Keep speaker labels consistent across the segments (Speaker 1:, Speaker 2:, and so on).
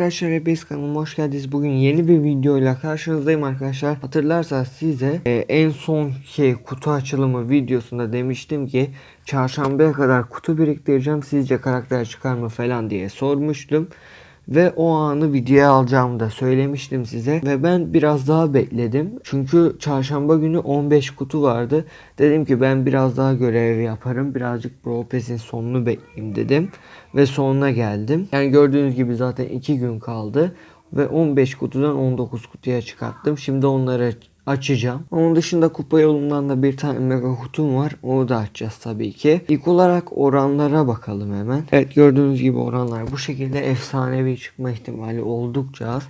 Speaker 1: arkadaşlar hepiniz kanalıma hoş geldiniz. Bugün yeni bir videoyla karşınızdayım arkadaşlar. Hatırlarsanız size e, en son şey kutu açılımı videosunda demiştim ki çarşambaya kadar kutu biriktireceğim. Sizce karakter çıkar mı falan diye sormuştum. Ve o anı videoya alacağımı da söylemiştim size. Ve ben biraz daha bekledim. Çünkü çarşamba günü 15 kutu vardı. Dedim ki ben biraz daha görev yaparım. Birazcık Brawl sonunu bekleyeyim dedim. Ve sonuna geldim. Yani gördüğünüz gibi zaten 2 gün kaldı. Ve 15 kutudan 19 kutuya çıkarttım. Şimdi onları açacağım. Onun dışında kupa yolundan da bir tane mega kutum var. Onu da açacağız tabii ki. İlk olarak oranlara bakalım hemen. Evet gördüğünüz gibi oranlar bu şekilde efsanevi çıkma ihtimali oldukça az.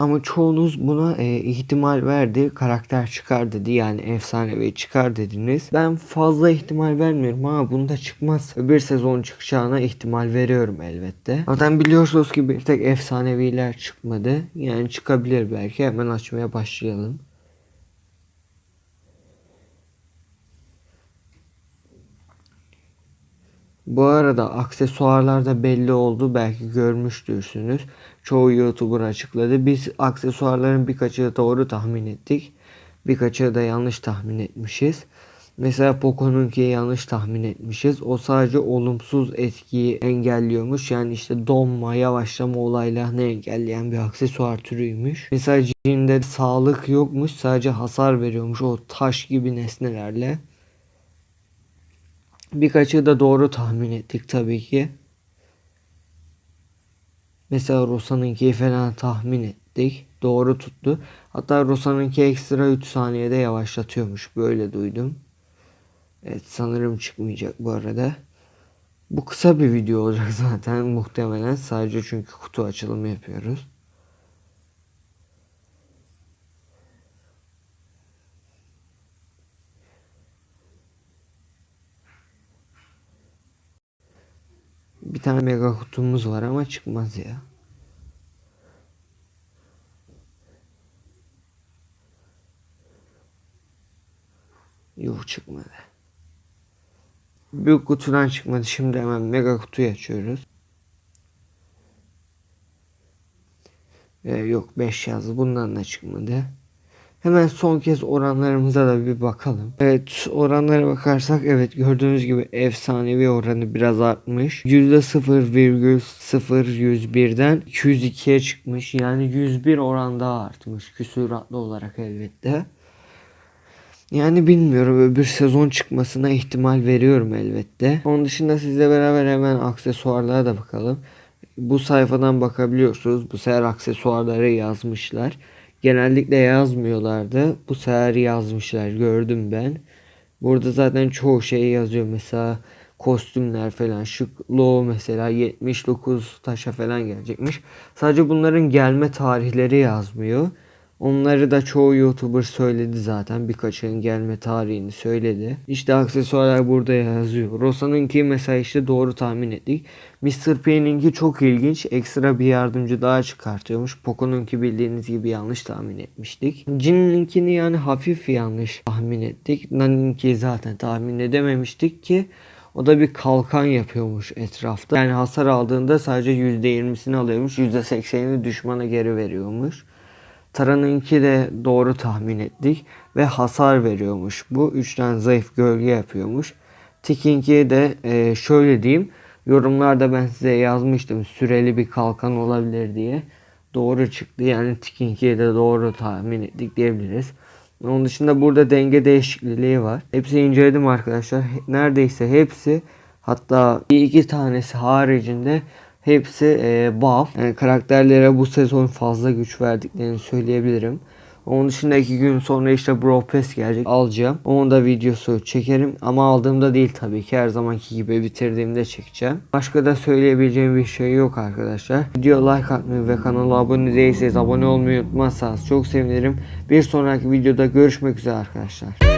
Speaker 1: Ama çoğunuz buna e, ihtimal verdi. Karakter çıkar dedi. Yani efsanevi çıkar dediniz. Ben fazla ihtimal vermiyorum ama bunda çıkmaz. Bir sezon çıkacağına ihtimal veriyorum elbette. Zaten biliyorsunuz ki bir tek efsaneviler çıkmadı. Yani çıkabilir belki. Hemen açmaya başlayalım. Bu arada aksesuarlarda belli oldu belki görmüştürsünüz. Çoğu YouTuber açıkladı. Biz aksesuarların birkaçı doğru tahmin ettik. Birkaçı da yanlış tahmin etmişiz. Mesela Poco'nunki yanlış tahmin etmişiz. O sadece olumsuz etkiyi engelliyormuş. Yani işte donma, yavaşlama olaylarını engelleyen bir aksesuar türüymüş. Mesela Jin'de sağlık yokmuş. Sadece hasar veriyormuş o taş gibi nesnelerle. Birkaçı da doğru tahmin ettik tabii ki. Mesela Rosa'nınki falan tahmin ettik. Doğru tuttu. Hatta Rosa'nınki ekstra 3 saniyede yavaşlatıyormuş. Böyle duydum. Evet sanırım çıkmayacak bu arada. Bu kısa bir video olacak zaten muhtemelen. Sadece çünkü kutu açılımı yapıyoruz. Bir tane mega kutumuz var ama çıkmaz ya. Yok çıkmadı. Büyük kutudan çıkmadı. Şimdi hemen mega kutuyu açıyoruz. Ee, yok 5 yazdı. Bundan da çıkmadı. Hemen son kez oranlarımıza da bir bakalım. Evet oranlara bakarsak evet gördüğünüz gibi efsanevi oranı biraz artmış. %0,01'den 202'ye çıkmış. Yani 101 oran daha artmış küsuratlı olarak elbette. Yani bilmiyorum öbür sezon çıkmasına ihtimal veriyorum elbette. Onun dışında sizle beraber hemen aksesuarlara da bakalım. Bu sayfadan bakabiliyorsunuz. Bu sefer aksesuarları yazmışlar. Genellikle yazmıyorlardı. Bu sefer yazmışlar gördüm ben. Burada zaten çoğu şey yazıyor. Mesela kostümler falan. Şık Low mesela 79 taşa falan gelecekmiş. Sadece bunların gelme tarihleri yazmıyor. Onları da çoğu YouTuber söyledi zaten. Birkaçının gelme tarihini söyledi. İşte aksesuarlar burada yazıyor. Rosa'nınki mesela işte doğru tahmin ettik. Mr. P'ninki çok ilginç. Ekstra bir yardımcı daha çıkartıyormuş. Poco'nunki bildiğiniz gibi yanlış tahmin etmiştik. Jin'ninkini yani hafif yanlış tahmin ettik. Nani'ninki zaten tahmin edememiştik ki. O da bir kalkan yapıyormuş etrafta. Yani hasar aldığında sadece %20'sini alıyormuş. %80'ini düşmana geri veriyormuş. Tara'nınki de doğru tahmin ettik ve hasar veriyormuş. Bu üçten zayıf gölge yapıyormuş. Tikinki de e, şöyle diyeyim. Yorumlarda ben size yazmıştım süreli bir kalkan olabilir diye. Doğru çıktı. Yani Tikinki'ye de doğru tahmin ettik diyebiliriz. Onun dışında burada denge değişikliği var. Hepsini inceledim arkadaşlar. Neredeyse hepsi hatta bir iki tanesi haricinde Hepsi e, buff. Yani karakterlere bu sezon fazla güç verdiklerini söyleyebilirim. Onun dışında iki gün sonra işte Brawl Pass gelecek. Alacağım. Onun da videosu çekerim. Ama aldığımda değil tabii ki. Her zamanki gibi bitirdiğimde çekeceğim. Başka da söyleyebileceğim bir şey yok arkadaşlar. Video like atmayı ve kanala abone değilseniz abone olmayı unutmazsanız çok sevinirim. Bir sonraki videoda görüşmek üzere arkadaşlar.